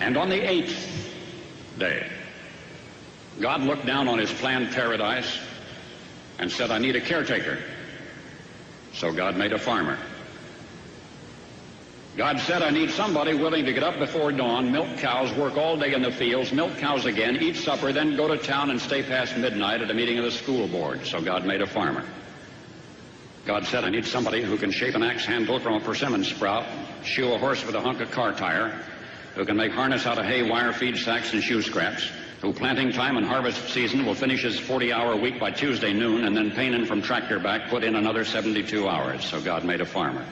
And on the eighth day, God looked down on his planned paradise and said, I need a caretaker. So God made a farmer. God said, I need somebody willing to get up before dawn, milk cows, work all day in the fields, milk cows again, eat supper, then go to town and stay past midnight at a meeting of the school board. So God made a farmer. God said, I need somebody who can shape an axe handle from a persimmon sprout, shoe a horse with a hunk of car tire, who can make harness out of hay, wire, feed sacks, and shoe scraps, who planting time and harvest season will finish his 40-hour week by Tuesday noon, and then painin from tractor back put in another 72 hours. So God made a farmer.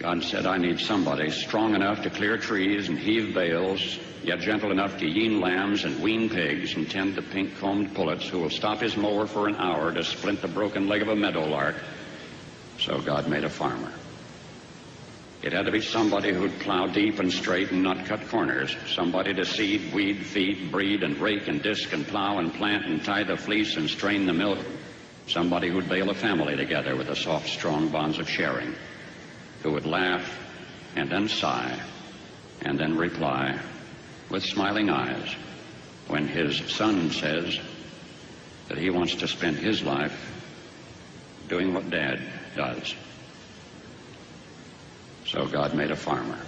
God said, I need somebody strong enough to clear trees and heave bales, yet gentle enough to yean lambs and wean pigs and tend the pink-combed pullets who will stop his mower for an hour to splint the broken leg of a meadowlark. So God made a farmer. It had to be somebody who'd plow deep and straight and not cut corners. Somebody to seed, weed, feed, breed, and rake and disc and plow and plant and tie the fleece and strain the milk. Somebody who'd bale a family together with the soft, strong bonds of sharing who would laugh and then sigh and then reply with smiling eyes when his son says that he wants to spend his life doing what dad does. So God made a farmer.